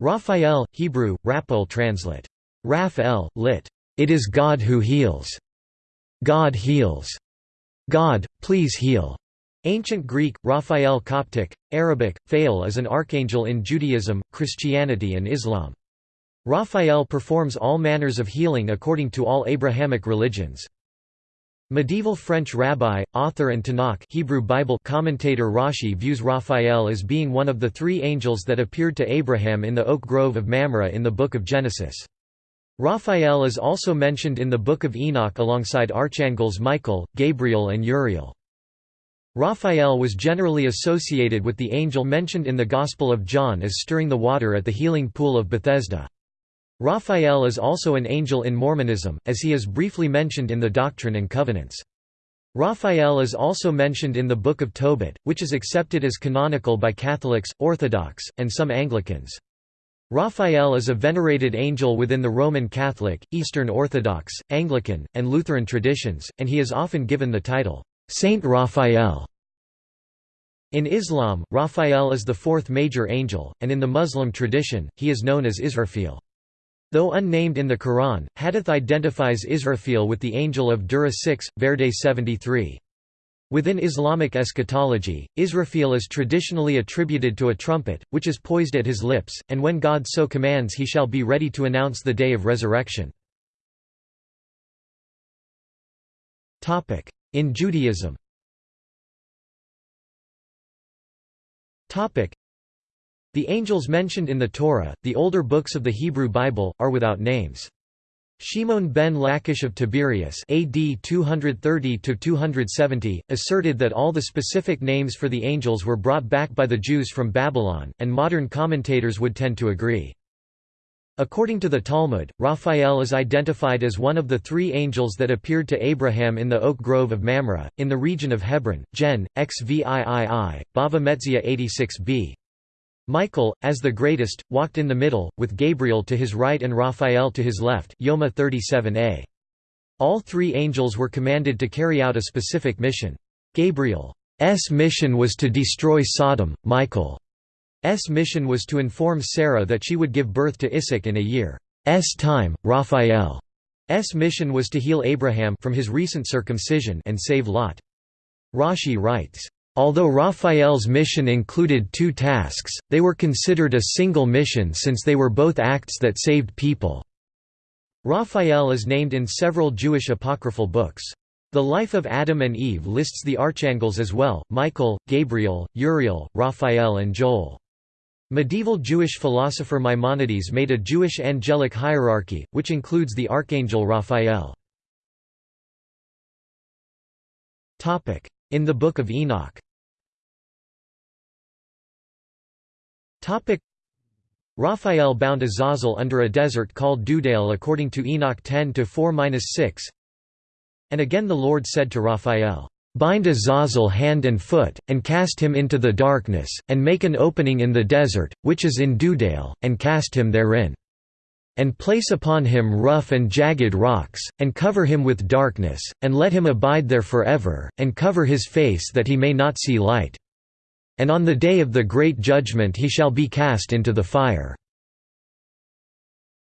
Raphael, Hebrew, Raphael translate. Raphael, lit. It is God who heals. God heals. God, please heal. Ancient Greek, Raphael Coptic, Arabic, Fail is an archangel in Judaism, Christianity and Islam. Raphael performs all manners of healing according to all Abrahamic religions. Medieval French rabbi, author and Tanakh Hebrew Bible commentator Rashi views Raphael as being one of the three angels that appeared to Abraham in the oak grove of Mamre in the Book of Genesis. Raphael is also mentioned in the Book of Enoch alongside archangels Michael, Gabriel and Uriel. Raphael was generally associated with the angel mentioned in the Gospel of John as stirring the water at the healing pool of Bethesda. Raphael is also an angel in Mormonism, as he is briefly mentioned in the Doctrine and Covenants. Raphael is also mentioned in the Book of Tobit, which is accepted as canonical by Catholics, Orthodox, and some Anglicans. Raphael is a venerated angel within the Roman Catholic, Eastern Orthodox, Anglican, and Lutheran traditions, and he is often given the title, Saint Raphael. In Islam, Raphael is the fourth major angel, and in the Muslim tradition, he is known as Israfil. Though unnamed in the Quran, Hadith identifies Israfil with the angel of Surah 6, Verde 73. Within Islamic eschatology, Israfil is traditionally attributed to a trumpet, which is poised at his lips, and when God so commands he shall be ready to announce the day of resurrection. In Judaism the angels mentioned in the Torah, the older books of the Hebrew Bible, are without names. Shimon ben Lachish of Tiberias AD 230–270, asserted that all the specific names for the angels were brought back by the Jews from Babylon, and modern commentators would tend to agree. According to the Talmud, Raphael is identified as one of the three angels that appeared to Abraham in the oak grove of Mamre, in the region of Hebron, Gen. XVIII, Bava Metzia 86b. Michael, as the greatest, walked in the middle, with Gabriel to his right and Raphael to his left Yoma 37a. All three angels were commanded to carry out a specific mission. Gabriel's mission was to destroy Sodom, Michael's mission was to inform Sarah that she would give birth to Isaac in a year's time, Raphael's mission was to heal Abraham from his recent circumcision and save Lot. Rashi writes, Although Raphael's mission included two tasks, they were considered a single mission since they were both acts that saved people. Raphael is named in several Jewish apocryphal books. The Life of Adam and Eve lists the archangels as well, Michael, Gabriel, Uriel, Raphael and Joel. Medieval Jewish philosopher Maimonides made a Jewish angelic hierarchy, which includes the archangel Raphael. In the Book of Enoch Raphael bound Azazel under a desert called Dudael according to Enoch 10-4-6 And again the Lord said to Raphael, "'Bind Azazel hand and foot, and cast him into the darkness, and make an opening in the desert, which is in Dudael, and cast him therein. And place upon him rough and jagged rocks, and cover him with darkness, and let him abide there forever, and cover his face that he may not see light.' And on the day of the great judgment he shall be cast into the fire."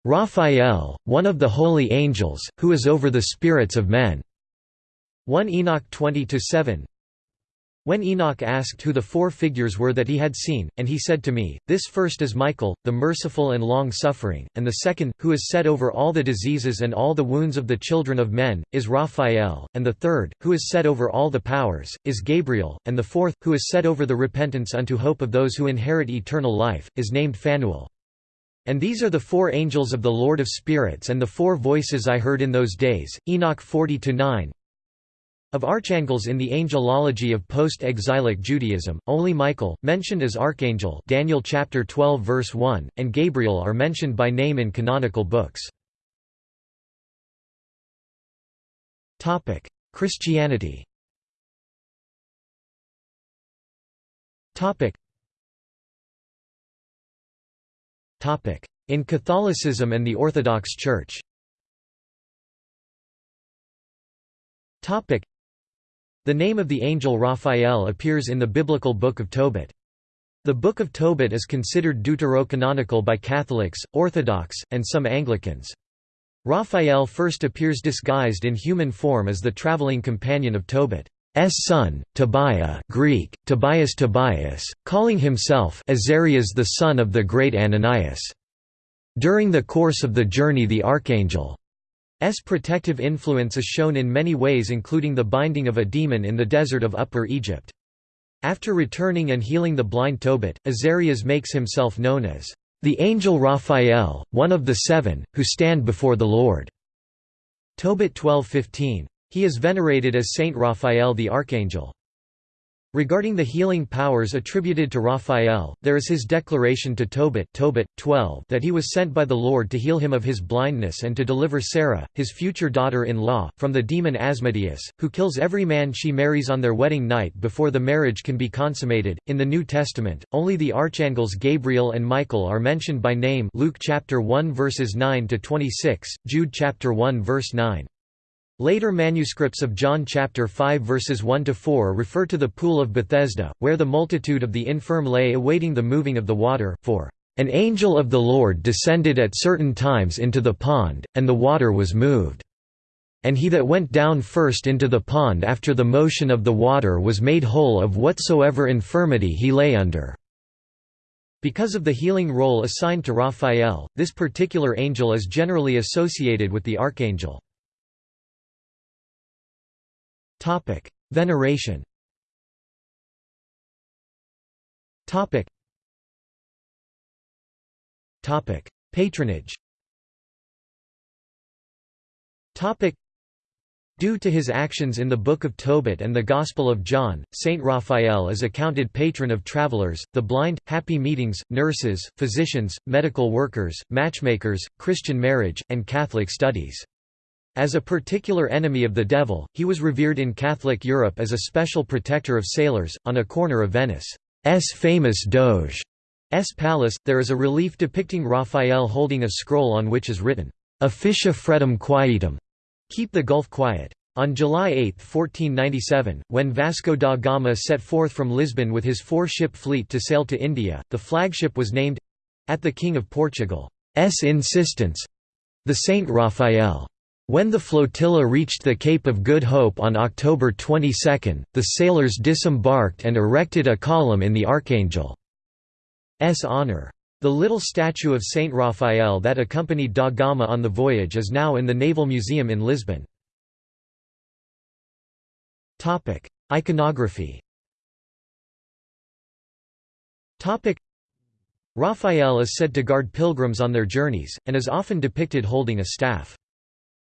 Raphael, one of the holy angels, who is over the spirits of men. 1 Enoch 20–7 when Enoch asked who the four figures were that he had seen, and he said to me, This first is Michael, the merciful and long-suffering, and the second, who is set over all the diseases and all the wounds of the children of men, is Raphael, and the third, who is set over all the powers, is Gabriel, and the fourth, who is set over the repentance unto hope of those who inherit eternal life, is named Phanuel. And these are the four angels of the Lord of spirits and the four voices I heard in those days, Enoch 40–9, of archangels in the angelology of post-exilic Judaism, only Michael, mentioned as archangel Daniel chapter 12 verse 1, and Gabriel are mentioned by name in canonical books. Christianity In Catholicism and the Orthodox Church the name of the angel Raphael appears in the biblical Book of Tobit. The Book of Tobit is considered deuterocanonical by Catholics, Orthodox, and some Anglicans. Raphael first appears disguised in human form as the traveling companion of Tobit's son, Tobiah Greek, Tobias Tobias, calling himself Azarias the son of the great Ananias. During the course of the journey the archangel's protective influence is shown in many ways including the binding of a demon in the desert of Upper Egypt. After returning and healing the blind Tobit, Azarias makes himself known as the angel Raphael, one of the seven, who stand before the Lord. Tobit 12:15. He is venerated as Saint Raphael the Archangel. Regarding the healing powers attributed to Raphael, there is his declaration to Tobit, Tobit 12 that he was sent by the Lord to heal him of his blindness and to deliver Sarah, his future daughter-in-law, from the demon Asmodeus, who kills every man she marries on their wedding night before the marriage can be consummated. In the New Testament, only the archangels Gabriel and Michael are mentioned by name Luke chapter 1 verses 9 to 26, Jude chapter 1 verse 9. Later manuscripts of John chapter 5 verses 1 to 4 refer to the pool of Bethesda, where the multitude of the infirm lay awaiting the moving of the water, for an angel of the Lord descended at certain times into the pond, and the water was moved. And he that went down first into the pond after the motion of the water was made whole of whatsoever infirmity he lay under. Because of the healing role assigned to Raphael, this particular angel is generally associated with the archangel. Veneration. Patronage. Due to his actions in the Book of Tobit and the Gospel of John, Saint Raphael is accounted patron of travelers, the blind, happy meetings, nurses, physicians, medical workers, matchmakers, Christian marriage, and Catholic studies. As a particular enemy of the devil, he was revered in Catholic Europe as a special protector of sailors. On a corner of Venice's famous Doge's palace, there is a relief depicting Raphael holding a scroll on which is written, Officia Fretum Quietum, keep the Gulf quiet. On July 8, 1497, when Vasco da Gama set forth from Lisbon with his four-ship fleet to sail to India, the flagship was named—at the King of Portugal's insistence—the Saint Raphael. When the flotilla reached the Cape of Good Hope on October 22, the sailors disembarked and erected a column in the Archangel's honor. The little statue of Saint Raphael that accompanied da Gama on the voyage is now in the Naval Museum in Lisbon. Iconography Raphael is said to guard pilgrims on their journeys, and is often depicted holding a staff.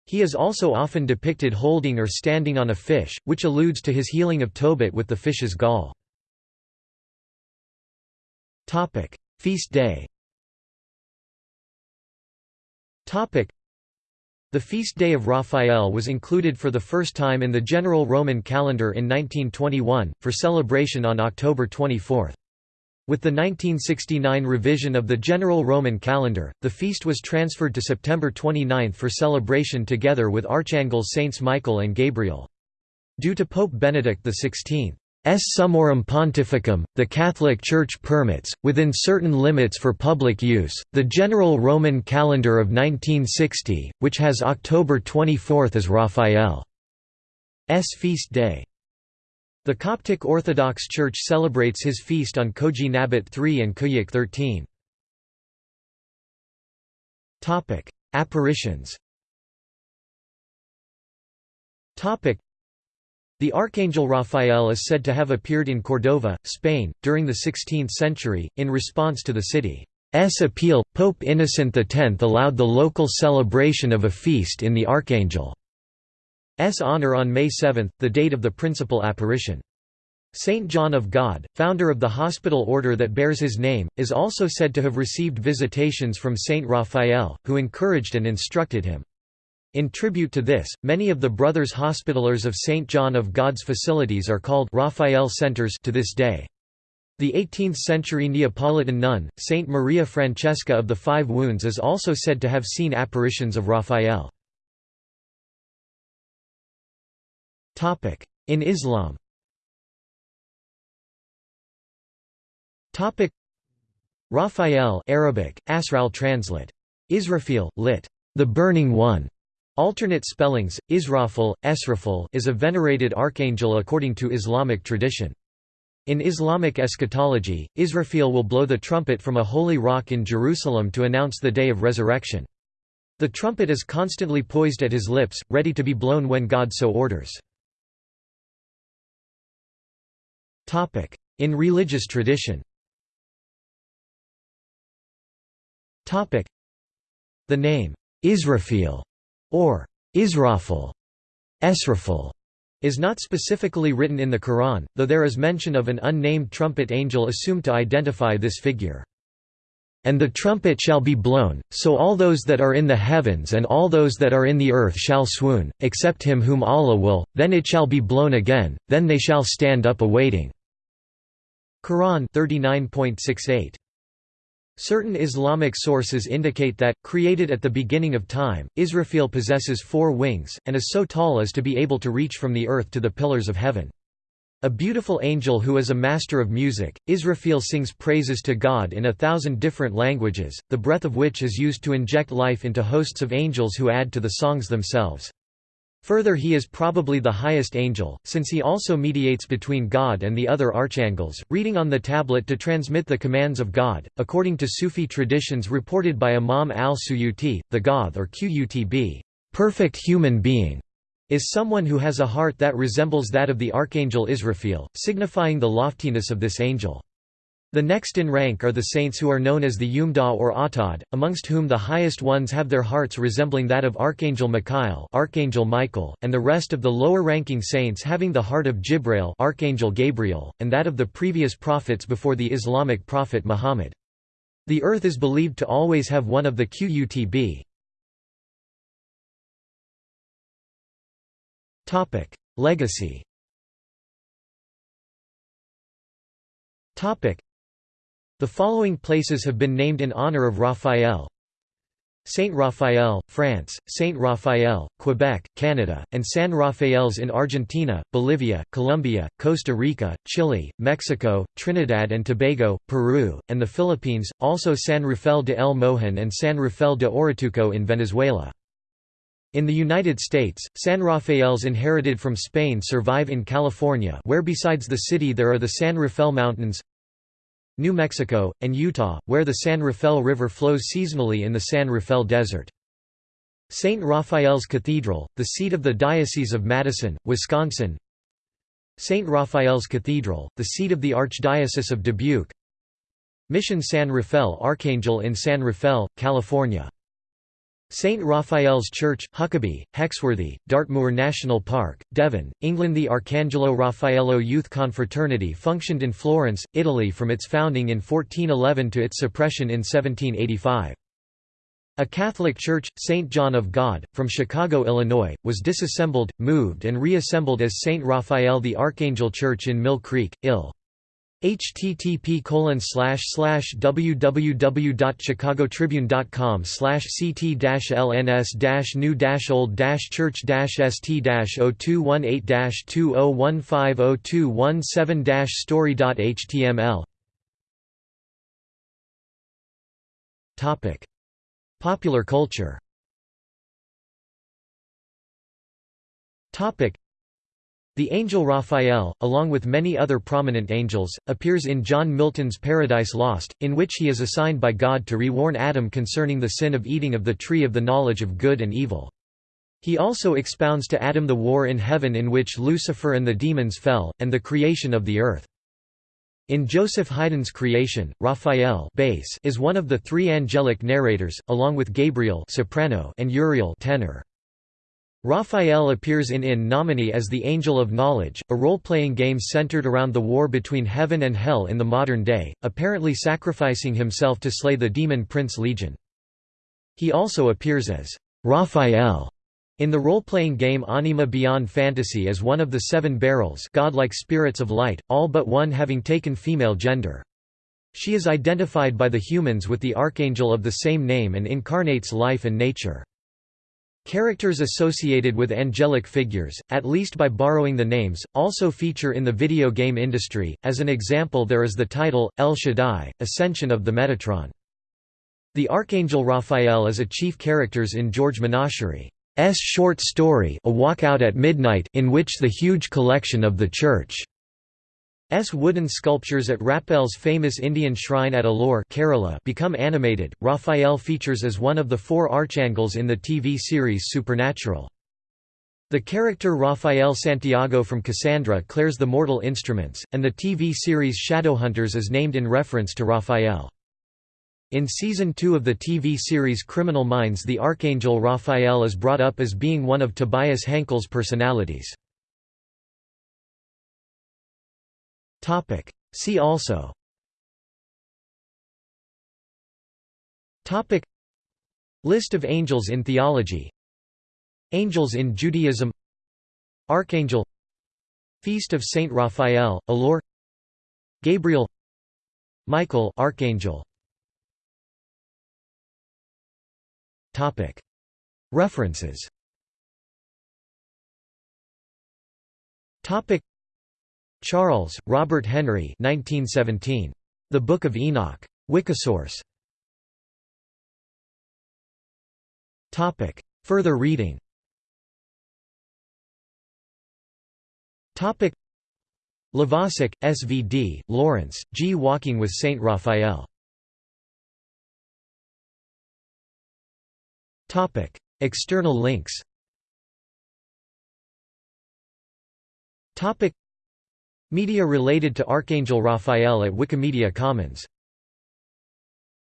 He is also often depicted holding or standing on a fish, which alludes to his healing of Tobit with the fish's gall. Feast day The feast day of Raphael was included for the first time in the general Roman calendar in 1921, for celebration on October 24. With the 1969 revision of the general Roman calendar, the feast was transferred to September 29 for celebration together with archangels Saints Michael and Gabriel. Due to Pope Benedict XVI. Summorum Pontificum, the Catholic Church permits, within certain limits for public use, the general Roman calendar of 1960, which has October 24 as Raphael's feast day. The Coptic Orthodox Church celebrates his feast on Koji Nabat 3 and Koiak 13. Apparitions The Archangel Raphael is said to have appeared in Cordova, Spain, during the 16th century, in response to the city's appeal. Pope Innocent X allowed the local celebration of a feast in the Archangel. S honor on May 7, the date of the principal apparition. Saint John of God, founder of the hospital order that bears his name, is also said to have received visitations from Saint Raphael, who encouraged and instructed him. In tribute to this, many of the Brothers Hospitallers of St. John of God's facilities are called Raphael Centers to this day. The 18th-century Neapolitan nun, Saint Maria Francesca of the Five Wounds is also said to have seen apparitions of Raphael. In Islam Raphael Arabic, Asral translate. Israfil, lit. The Burning One. Alternate spellings, Israfil, Esrafil is a venerated archangel according to Islamic tradition. In Islamic eschatology, Israfil will blow the trumpet from a holy rock in Jerusalem to announce the day of resurrection. The trumpet is constantly poised at his lips, ready to be blown when God so orders. In religious tradition. The name, Israfil, or Israfil, Esrafil, is not specifically written in the Quran, though there is mention of an unnamed trumpet angel assumed to identify this figure. And the trumpet shall be blown, so all those that are in the heavens and all those that are in the earth shall swoon, except him whom Allah will, then it shall be blown again, then they shall stand up awaiting. Quran 39.68 Certain Islamic sources indicate that, created at the beginning of time, Israfil possesses four wings, and is so tall as to be able to reach from the earth to the pillars of heaven. A beautiful angel who is a master of music, Israfil sings praises to God in a thousand different languages, the breath of which is used to inject life into hosts of angels who add to the songs themselves. Further he is probably the highest angel, since he also mediates between God and the other archangels, reading on the tablet to transmit the commands of God. According to Sufi traditions reported by Imam al-Suyuti, the Gauth or Qutb, perfect human being, is someone who has a heart that resembles that of the archangel Israfil, signifying the loftiness of this angel. The next in rank are the saints who are known as the Umdah or Atad, amongst whom the highest ones have their hearts resembling that of Archangel Michael, Archangel Michael and the rest of the lower-ranking saints having the heart of Jibrail Archangel Gabriel, and that of the previous prophets before the Islamic prophet Muhammad. The earth is believed to always have one of the Qutb. Legacy. The following places have been named in honor of Raphael Saint Raphael, France, Saint Raphael, Quebec, Canada, and San Rafaels in Argentina, Bolivia, Colombia, Costa Rica, Chile, Mexico, Trinidad and Tobago, Peru, and the Philippines, also San Rafael de El Mojon and San Rafael de Orituco in Venezuela. In the United States, San Rafaels inherited from Spain survive in California where besides the city there are the San Rafael Mountains, New Mexico, and Utah, where the San Rafael River flows seasonally in the San Rafael Desert. St. Raphael's Cathedral, the seat of the Diocese of Madison, Wisconsin St. Raphael's Cathedral, the seat of the Archdiocese of Dubuque Mission San Rafael Archangel in San Rafael, California St. Raphael's Church, Huccaby, Hexworthy, Dartmoor National Park, Devon, England The Arcangelo Raffaello Youth Confraternity functioned in Florence, Italy from its founding in 1411 to its suppression in 1785. A Catholic church, St. John of God, from Chicago, Illinois, was disassembled, moved and reassembled as St. Raphael the Archangel Church in Mill Creek, Ill http www.chicagotribune.com ct lns new old church st 0218 20150217 story.html Topic: Popular culture the angel Raphael, along with many other prominent angels, appears in John Milton's Paradise Lost, in which he is assigned by God to re-warn Adam concerning the sin of eating of the tree of the knowledge of good and evil. He also expounds to Adam the war in heaven in which Lucifer and the demons fell, and the creation of the earth. In Joseph Haydn's creation, Raphael is one of the three angelic narrators, along with Gabriel soprano and Uriel tenor. Raphael appears in In Nomine as the Angel of Knowledge, a role-playing game centered around the war between heaven and hell in the modern day, apparently sacrificing himself to slay the demon prince Legion. He also appears as Raphael in the role-playing game Anima Beyond Fantasy as one of the seven Beryls godlike spirits of light, all but one having taken female gender. She is identified by the humans with the archangel of the same name and incarnates life and nature. Characters associated with angelic figures, at least by borrowing the names, also feature in the video game industry. As an example, there is the title El Shaddai, Ascension of the Metatron. The Archangel Raphael is a chief characters in George Menachery's short story A Walkout at Midnight in which the huge collection of the church S wooden sculptures at Raphael's famous Indian shrine at Ollur Kerala become animated. Raphael features as one of the four archangels in the TV series Supernatural. The character Raphael Santiago from Cassandra Clare's the mortal instruments, and the TV series Shadowhunters is named in reference to Raphael. In Season 2 of the TV series Criminal Minds the Archangel Raphael is brought up as being one of Tobias Hankel's personalities. Topic. See also. Topic. List of angels in theology. Angels in Judaism. Archangel. Feast of Saint Raphael, Ollur Gabriel. Michael Archangel. Topic. References. Topic Charles, Robert Henry 1917. The Book of Enoch. Wikisource. Further reading Lovasik, S.V.D., Lawrence, G. Walking with Saint Raphael. External links Media related to Archangel Raphael at Wikimedia Commons